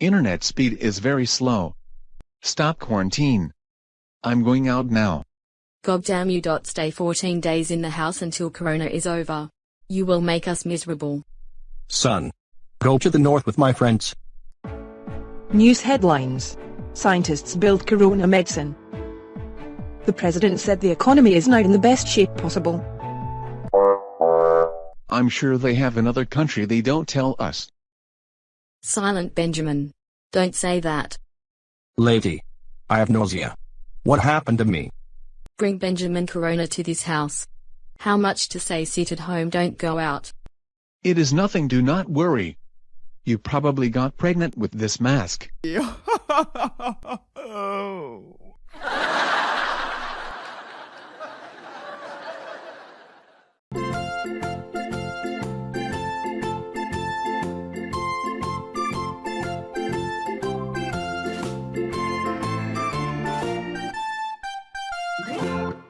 Internet speed is very slow. Stop quarantine. I'm going out now. Goddamn you. Stay 14 days in the house until Corona is over. You will make us miserable. Son. Go to the north with my friends. News headlines. Scientists build corona medicine. The president said the economy is now in the best shape possible. I'm sure they have another country they don't tell us. Silent Benjamin. Don't say that. Lady. I have nausea. What happened to me? Bring Benjamin Corona to this house. How much to say sit at home don't go out. It is nothing do not worry. You probably got pregnant with this mask. oh. Música